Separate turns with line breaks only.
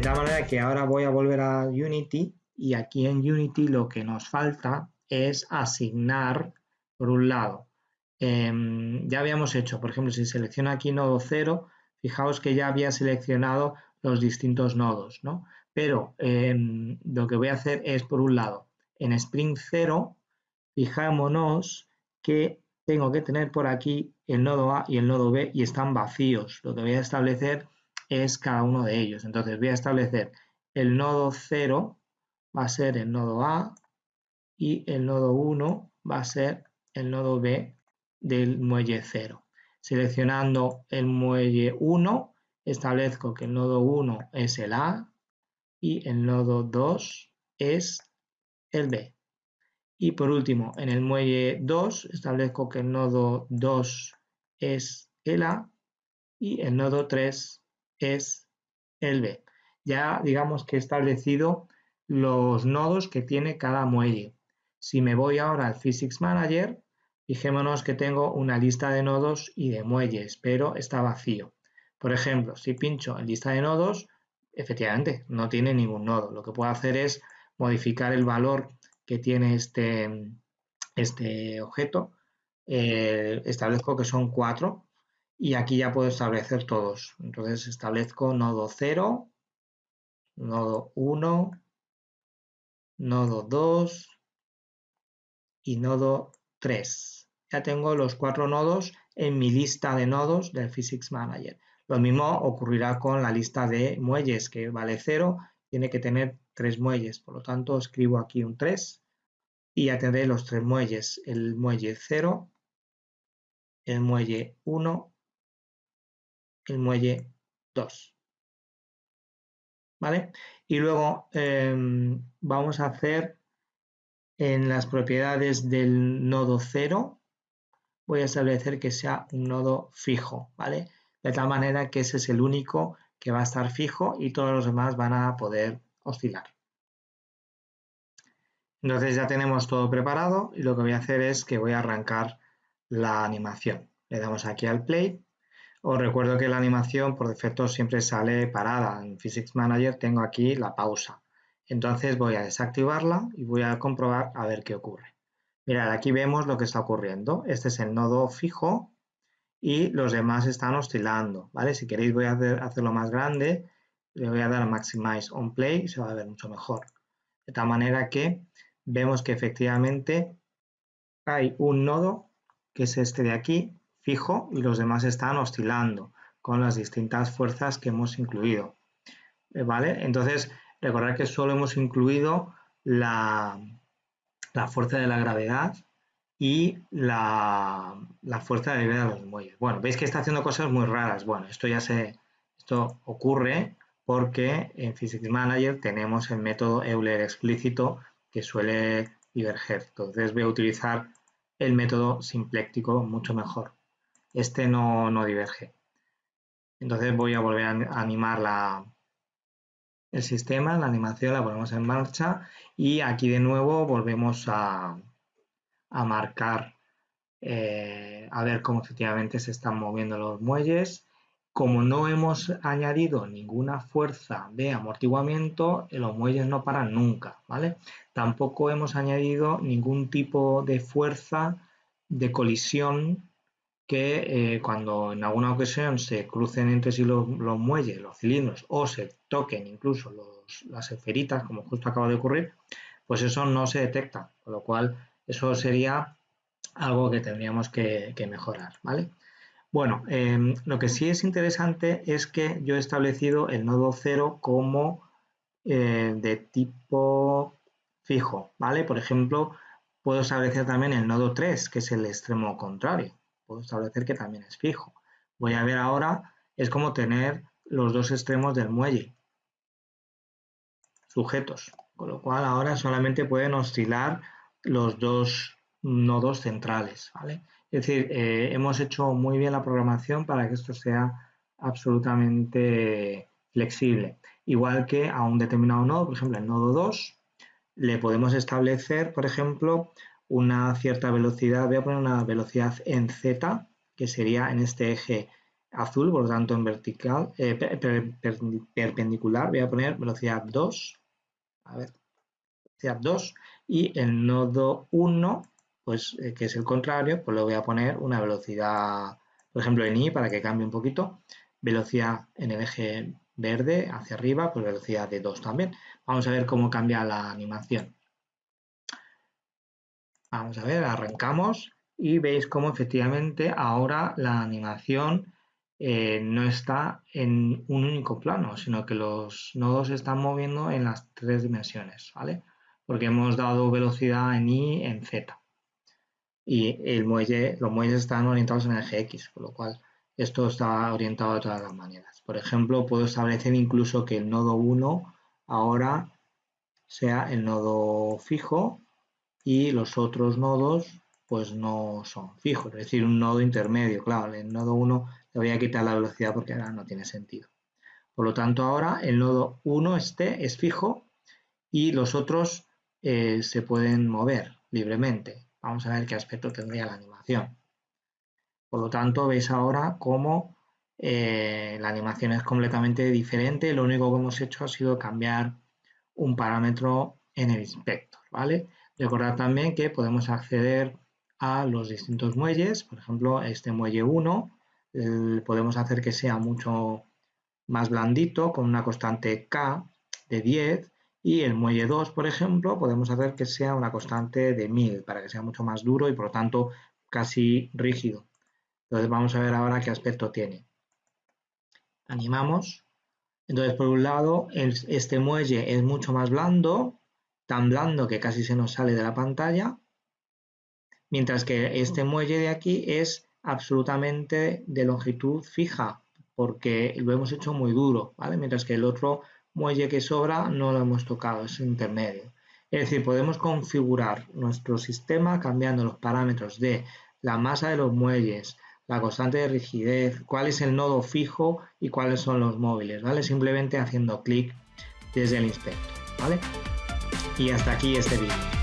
De tal manera que ahora voy a volver a Unity y aquí en Unity lo que nos falta es asignar, por un lado, em, ya habíamos hecho, por ejemplo, si selecciono aquí nodo 0, fijaos que ya había seleccionado los distintos nodos, ¿no? Pero em, lo que voy a hacer es, por un lado, en Spring 0, fijémonos que tengo que tener por aquí el nodo A y el nodo B y están vacíos. Lo que voy a establecer es cada uno de ellos. Entonces voy a establecer el nodo 0 va a ser el nodo A y el nodo 1 va a ser el nodo B del muelle 0. Seleccionando el muelle 1, establezco que el nodo 1 es el A y el nodo 2 es el B. Y por último, en el muelle 2 establezco que el nodo 2 es el A y el nodo 3 es el B. Ya digamos que he establecido los nodos que tiene cada muelle. Si me voy ahora al Physics Manager, fijémonos que tengo una lista de nodos y de muelles, pero está vacío. Por ejemplo, si pincho en lista de nodos, efectivamente no tiene ningún nodo. Lo que puedo hacer es modificar el valor que tiene este, este objeto. Eh, establezco que son cuatro y aquí ya puedo establecer todos. Entonces establezco nodo 0, nodo 1, nodo 2 y nodo 3. Ya tengo los cuatro nodos en mi lista de nodos del Physics Manager. Lo mismo ocurrirá con la lista de muelles, que vale 0, tiene que tener tres muelles. Por lo tanto, escribo aquí un 3 y ya tendré los tres muelles. El muelle 0, el muelle 1, el muelle 2. ¿Vale? Y luego em, vamos a hacer en las propiedades del nodo 0, voy a establecer que sea un nodo fijo, ¿vale? De tal manera que ese es el único que va a estar fijo y todos los demás van a poder oscilar. Entonces ya tenemos todo preparado y lo que voy a hacer es que voy a arrancar la animación. Le damos aquí al play os recuerdo que la animación por defecto siempre sale parada. En Physics Manager tengo aquí la pausa. Entonces voy a desactivarla y voy a comprobar a ver qué ocurre. Mirad, aquí vemos lo que está ocurriendo. Este es el nodo fijo y los demás están oscilando. ¿vale? Si queréis voy a hacerlo más grande. Le voy a dar a Maximize on Play y se va a ver mucho mejor. De tal manera que vemos que efectivamente hay un nodo que es este de aquí fijo y los demás están oscilando con las distintas fuerzas que hemos incluido. Eh, ¿Vale? Entonces, recordar que solo hemos incluido la, la fuerza de la gravedad y la, fuerza de gravedad de los muelles. Bueno, veis que está haciendo cosas muy raras. Bueno, esto ya se, esto ocurre porque en Physics Manager tenemos el método Euler explícito que suele diverger. Entonces voy a utilizar el método simpléctico mucho mejor este no, diverge. Entonces voy a volver a animar la, el sistema, la animación la ponemos en marcha y aquí de nuevo volvemos a, marcar, eh, a ver cómo efectivamente se están moviendo los muelles. Como no hemos añadido ninguna fuerza de amortiguamiento, los muelles no paran nunca, ¿vale? Tampoco hemos añadido ningún tipo de fuerza de colisión que eh, cuando en alguna ocasión se crucen entre sí los, muelles, los cilindros, o se toquen incluso las esferitas, como justo acaba de ocurrir, pues eso no se detecta, con lo cual eso sería algo que tendríamos que, mejorar, ¿vale? Bueno, em, lo que sí es interesante es que yo he establecido el nodo 0 como eh, de tipo fijo, ¿vale? Por ejemplo, puedo establecer también el nodo 3, que es el extremo contrario puedo establecer que también es fijo. Voy a ver ahora, es como tener los dos extremos del muelle sujetos, con lo cual ahora solamente pueden oscilar los dos nodos centrales. ¿vale? Es decir, eh, hemos hecho muy bien la programación para que esto sea absolutamente flexible. Igual que a un determinado nodo, por ejemplo, el nodo 2, le podemos establecer, por ejemplo, una cierta velocidad, voy a poner una velocidad en z, que sería en este eje azul, por lo tanto en vertical, eh, perpendicular, voy a poner velocidad 2, a ver, velocidad 2, y el nodo 1, pues eh, que es el contrario, pues le voy a poner una velocidad, por ejemplo en I, para que cambie un poquito, velocidad en el eje verde hacia arriba, pues velocidad de 2 también. Vamos a ver cómo cambia la animación. Vamos a ver, arrancamos y veis cómo efectivamente ahora la animación eh, no está en un único plano, sino que los nodos se están moviendo en las tres dimensiones, ¿vale? Porque hemos dado velocidad en Y, en Z. Y el muelle, los muelles están orientados en el eje X, por lo cual esto está orientado de todas las maneras. Por ejemplo, puedo establecer incluso que el nodo 1 ahora sea el nodo fijo y los otros nodos pues no son fijos, es decir, un nodo intermedio, claro, el nodo 1 le voy a quitar la velocidad porque ahora no tiene sentido. Por lo tanto, ahora el nodo 1 este es fijo y los otros eh, se pueden mover libremente. Vamos a ver qué aspecto tendría la animación. Por lo tanto, veis ahora cómo eh, la animación es completamente diferente. Lo único que hemos hecho ha sido cambiar un parámetro en el inspector, ¿vale? Recordad también que podemos acceder a los distintos muelles, por ejemplo, este muelle 1 podemos hacer que sea mucho más blandito con una constante K de 10 y el muelle 2, por ejemplo, podemos hacer que sea una constante de 1000 para que sea mucho más duro y por lo tanto casi rígido. Entonces vamos a ver ahora qué aspecto tiene. Animamos. Entonces por un lado este muelle es mucho más blando, tan blando que casi se nos sale de la pantalla, mientras que este muelle de aquí es absolutamente de longitud fija, porque lo hemos hecho muy duro, ¿vale? Mientras que el otro muelle que sobra no lo hemos tocado, es intermedio. Es decir, podemos configurar nuestro sistema cambiando los parámetros de la masa de los muelles, la constante de rigidez, cuál es el nodo fijo y cuáles son los móviles, ¿vale? Simplemente haciendo clic desde el inspector, ¿vale? Y hasta aquí este vídeo.